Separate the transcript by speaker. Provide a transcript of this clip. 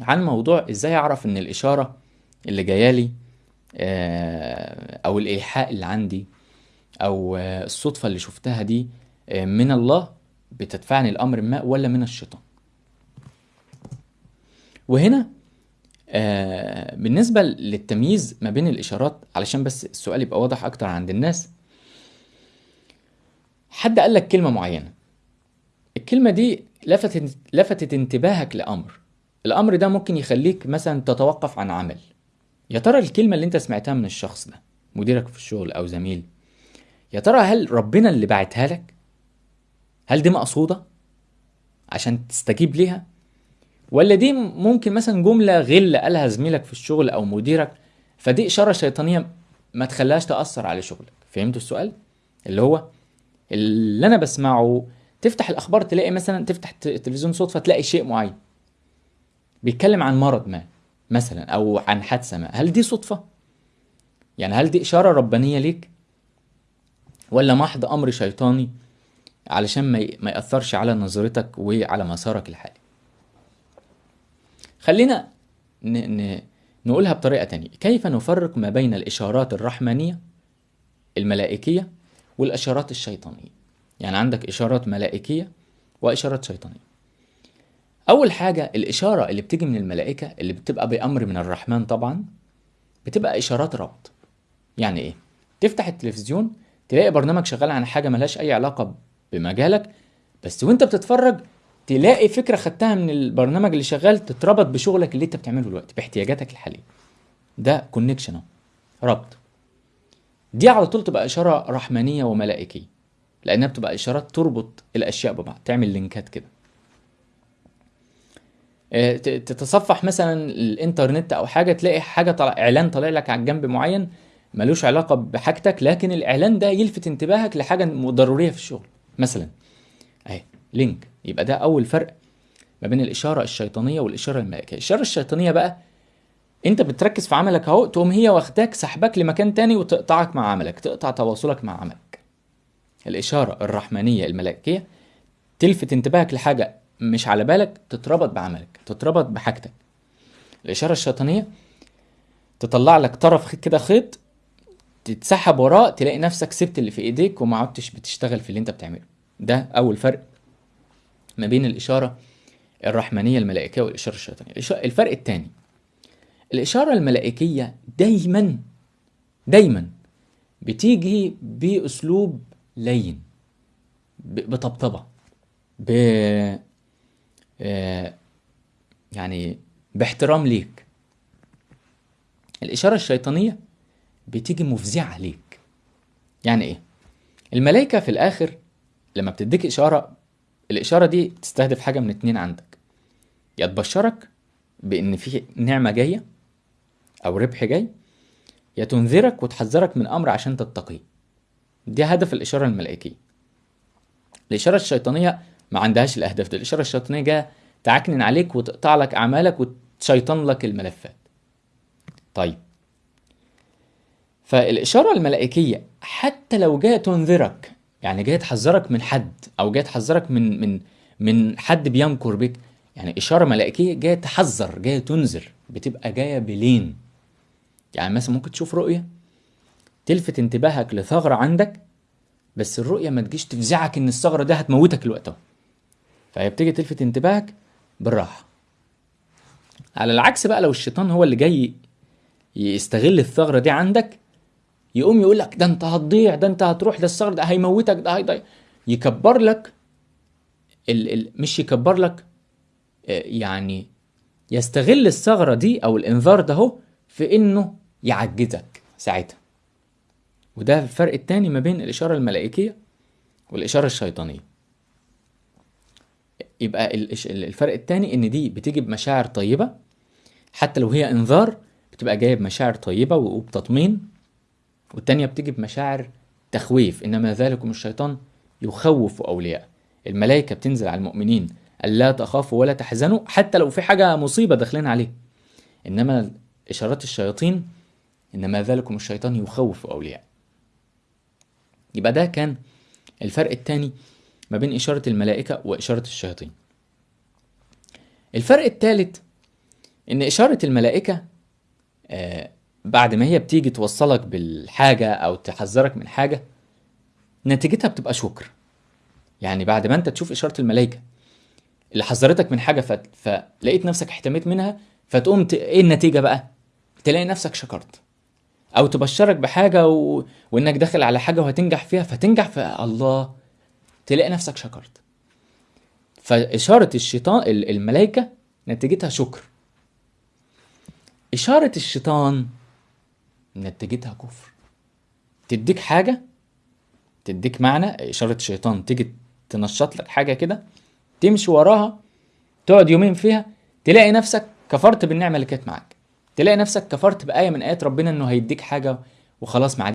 Speaker 1: عن موضوع إزاي أعرف إن الإشارة اللي جايالي آه، أو الإيحاء اللي عندي أو آه، الصدفة اللي شفتها دي آه، من الله بتدفعني لأمر ما ولا من الشيطان. وهنا بالنسبة للتمييز ما بين الإشارات علشان بس السؤال يبقى واضح أكتر عند الناس حد قال لك كلمة معينة. الكلمة دي لفتت لفتت انتباهك لأمر. الأمر ده ممكن يخليك مثلا تتوقف عن عمل. يا ترى الكلمة اللي انت سمعتها من الشخص ده مديرك في الشغل أو زميل يا ترى هل ربنا اللي بعتها لك؟ هل دي مقصودة عشان تستجيب ليها؟ ولا دي ممكن مثلا جملة غل قالها زميلك في الشغل أو مديرك فدي إشارة شيطانية ما تخليهاش تأثر على شغلك؟ فهمتوا السؤال؟ اللي هو اللي أنا بسمعه تفتح الأخبار تلاقي مثلا تفتح الت- التلفزيون صدفه تلاقي شيء معين. بيتكلم عن مرض ما مثلا أو عن حادثة ما. هل دي صدفة؟ يعني هل دي إشارة ربانية ليك؟ ولا محض أمر شيطاني علشان ما يأثرش على نظرتك وعلى مسارك الحالي؟ خلينا ن... ن... نقولها بطريقة تانية. كيف نفرق ما بين الإشارات الرحمانية الملائكية والإشارات الشيطانية؟ يعني عندك إشارات ملائكية وإشارات شيطانية. أول حاجة الإشارة اللي بتيجي من الملائكة اللي بتبقى بأمر من الرحمن طبعا بتبقى إشارات ربط. يعني إيه؟ تفتح التلفزيون تلاقي برنامج شغال عن حاجة ملهاش أي علاقة بمجالك بس وأنت بتتفرج تلاقي فكرة خدتها من البرنامج اللي شغال تتربط بشغلك اللي أنت بتعمله دلوقتي باحتياجاتك الحالية. ده connection ربط. دي على طول تبقى إشارة رحمانية وملائكية لأنها بتبقى إشارات تربط الأشياء ببعض تعمل لينكات كده. تتصفح مثلا الإنترنت أو حاجة تلاقي حاجة طلع إعلان طالع لك على الجنب معين ملوش علاقة بحاجتك لكن الإعلان ده يلفت انتباهك لحاجة ضرورية في الشغل. مثلا أهي link. يبقى ده أول فرق ما بين الإشارة الشيطانية والإشارة الملائكية. الإشارة الشيطانية بقى أنت بتركز في عملك أهو تقوم هي واخداك سحبك لمكان تاني وتقطعك مع عملك تقطع تواصلك مع عملك. الإشارة الرحمانية الملائكية تلفت انتباهك لحاجة مش على بالك تتربط بعملك تتربط بحاجتك. الإشارة الشيطانية تطلع لك طرف كده خيط تتسحب وراه تلاقي نفسك سبت اللي في إيديك وما عدتش بتشتغل في اللي أنت بتعمله. ده أول فرق ما بين الإشارة الرحمانية الملائكية والإشارة الشيطانية. الفرق الثاني الإشارة الملائكية دايما دايما بتيجي بأسلوب لين بطبطبة يعني باحترام ليك. الإشارة الشيطانية بتيجي مفزعة ليك. يعني إيه؟ الملائكة في الآخر لما بتديك إشارة الإشارة دي تستهدف حاجة من اتنين عندك. يا تبشرك بإن في نعمة جاية أو ربح جاي يا تنذرك وتحذرك من أمر عشان تتقيه. دي هدف الإشارة الملائكية. الإشارة الشيطانية ما عندهاش الأهداف دي الإشارة الشيطانية جاية تعكنن عليك وتقطع لك أعمالك وتشيطن لك الملفات. طيب. فالإشارة الملائكية حتى لو جاية تنذرك يعني جاية تحذرك من حد أو جاية تحذرك من من من حد بيمكر بك يعني إشارة ملائكية جاية تحذر جاية تنذر بتبقى جاية بلين. يعني مثلا ممكن تشوف رؤية تلفت انتباهك لثغرة عندك بس الرؤية ما تجيش تفزعك إن الثغرة دي هتموتك الوقت أهو. فهي بتيجي تلفت انتباهك بالراحة. على العكس بقى لو الشيطان هو اللي جاي يستغل الثغرة دي عندك يقوم يقول لك ده انت هتضيع ده انت هتروح ده الثغرة ده هيموتك ده هيضيع يكبر لك ال ال مش يكبر لك آه، يعني يستغل الثغرة دي أو الإنذار ده هو في إنه يعجزك ساعتها. وده الفرق التاني ما بين الإشارة الملائكية والإشارة الشيطانية. يبقى الفرق التاني إن دي بتيجي بمشاعر طيبة حتى لو هي إنذار بتبقى جاية بمشاعر طيبة وبتطمين والتانية بتيجي بمشاعر تخويف إنما ذلكم الشيطان يخوف أولياء الملائكة بتنزل على المؤمنين ألا تخافوا ولا تحزنوا حتى لو في حاجة مصيبة داخلين عليه إنما إشارات الشياطين إنما ذلكم الشيطان يخوف أولياء يبقى ده كان الفرق الثاني ما بين إشارة الملائكة وإشارة الشياطين. الفرق الثالث إن إشارة الملائكة آه بعد ما هي بتيجي توصلك بالحاجة أو تحذرك من حاجة نتيجتها بتبقى شكر. يعني بعد ما أنت تشوف إشارة الملائكة اللي حذرتك من حاجة فت... فلقيت نفسك احتميت منها فتقوم ت... إيه النتيجة بقى؟ تلاقي نفسك شكرت. أو تبشرك بحاجة و... وإنك داخل على حاجة وهتنجح فيها فتنجح في الله تلاقي نفسك شكرت. فإشارة الشيطان ال- الملائكة نتيجتها شكر. إشارة الشيطان نتيجتها كفر. تديك حاجة تديك معنى إشارة الشيطان تيجي تنشط لك حاجة كده تمشي وراها تقعد يومين فيها تلاقي نفسك كفرت بالنعمة اللي كانت معاك. تلاقي نفسك كفرت بآية من آيات ربنا إنه هيديك حاجة وخلاص ما